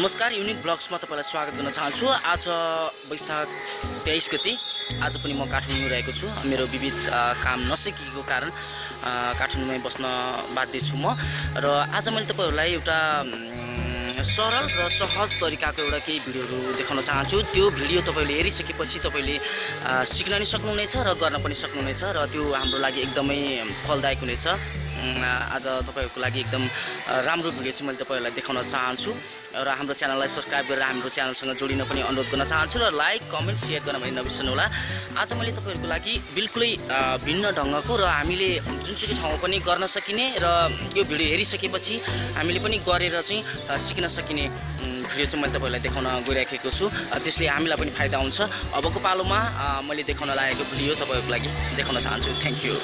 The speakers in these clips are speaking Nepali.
नमस्कार युनिक ब्लग्समा तपाईँलाई स्वागत गर्न चाहन्छु। आज वैशाख तेइस गति। आज पनि म काठमाडौँ रहेको छु। मेरो विविध काम नसकेको कारण काठमाडौँमै बस्न बाध्य छु म। र आज मैले तपाईँहरूलाई एउटा सरल र सहज तरिकाको एउटा केही भिडियोहरू देखाउन चाहन्छु। त्यो भिडियो तपाईँले हेरिसकेपछि तपाईँले सिक्न पनि सक्नुहुनेछ र गर्न पनि सक्नुहुनेछ र त्यो हाम्रो लागि एकदमै फलदायक हुनेछ। आज तपाईँहरूको लागि एकदम राम्रो भिडियो चाहिँ मैले तपाईँहरूलाई देखाउन चाहन्छु र हाम्रो च्यानललाई सब्सक्राइब गरेर हाम्रो च्यानलसँग जोडिन पनि अनुरोध गर्न चाहन्छु र लाइक कमेन्ट सेयर गर्न पनि नबिर्सनु होला। आज मैले तपाईँहरूको लागि बिल्कुलै भिन्न ढङ्गको र हामीले जुनसुकै ठाउँमा पनि गर्न सकिने र यो भिडियो हेरिसकेपछि हामीले पनि गरेर चाहिँ सिक्न सकिने भिडियो चाहिँ मैले तपाईँहरूलाई देखाउन गइराखेको छु। त्यसले हामीलाई पनि फाइदा हुन्छ। अबको पालोमा मैले देखाउन लागेको भिडियो तपाईँहरूको लागि देखाउन चाहन्छु। थ्याङ्क यू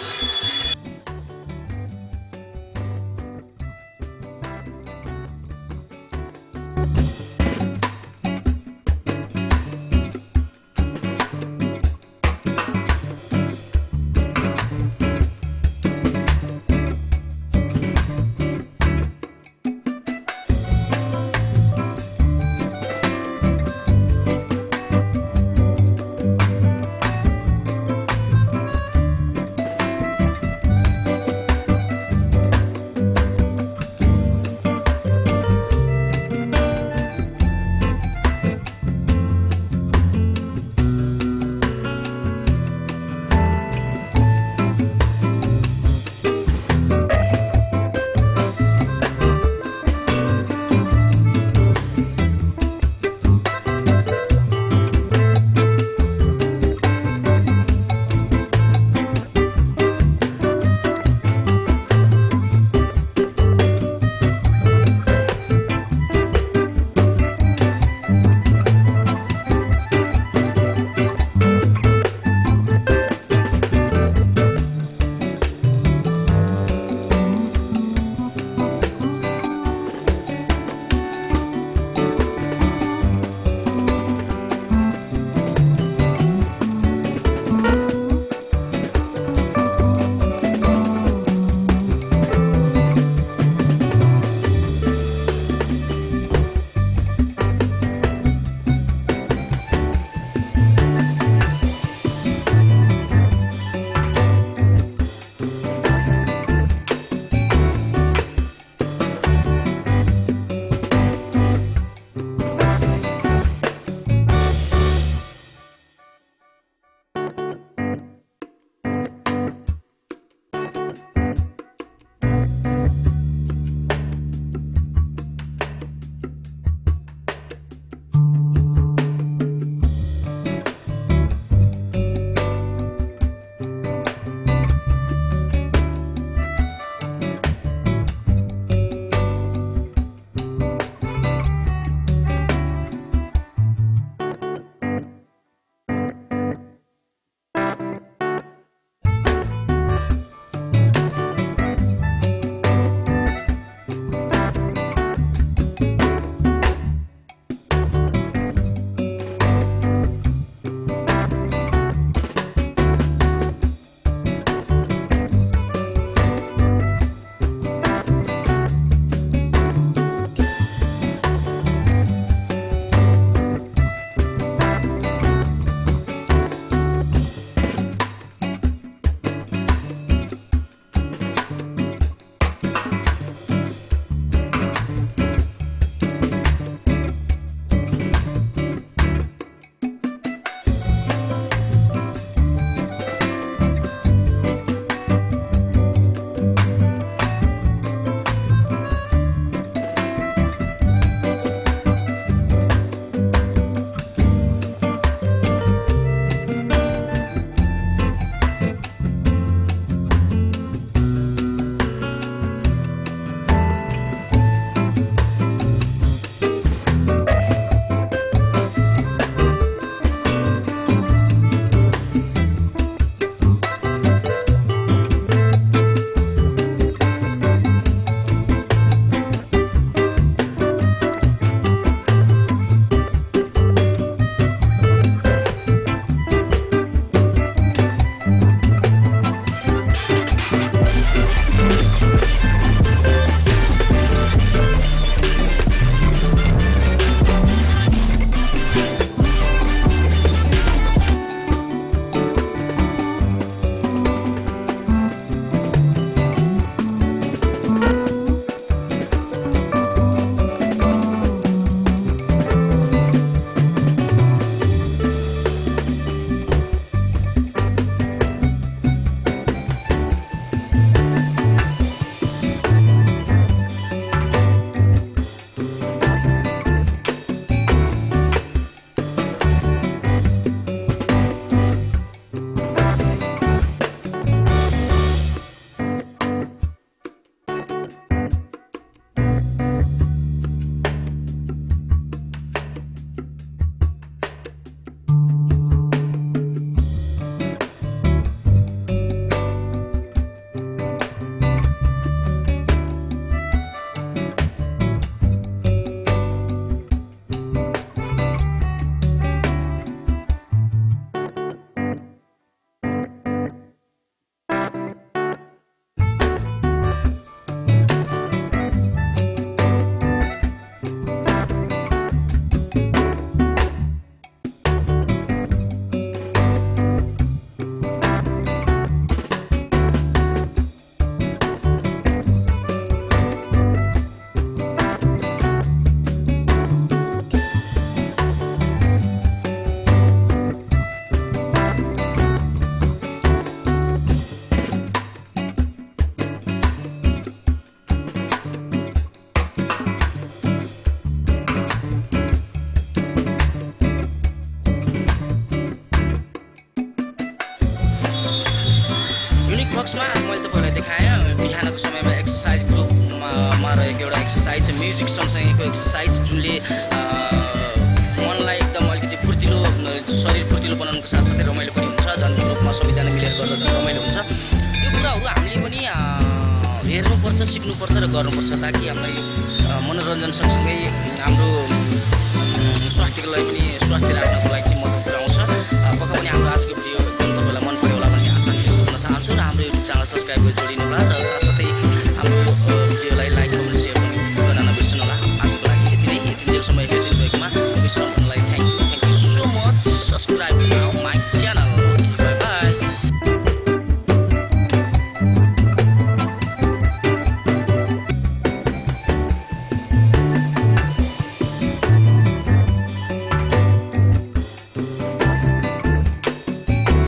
युनिक बक्समा मैले तपाईँलाई देखाएँ बिहानको समयमा एक्सर्साइज ग्रुपमा रहेको एउटा एक्सर्साइज म्युजिक सँगसँगैको एक्सर्साइज जुनले मनलाई एकदम अलिकति फुर्तिलो शरीर फुर्तिलो बनाउनुको साथसाथै रमाइलो पनि हुन्छ झन् ग्रुपमा सबैजना मिलेर गर्दा झन् रमाइलो हुन्छ। यो कुराहरू हामीले पनि हेर्नुपर्छ सिक्नुपर्छ र गर्नुपर्छ ताकि हामीलाई मनोरञ्जन सँगसँगै हाम्रो स्वास्थ्यको लागि पनि स्वास्थ्य राख्नको लागि हाम्रो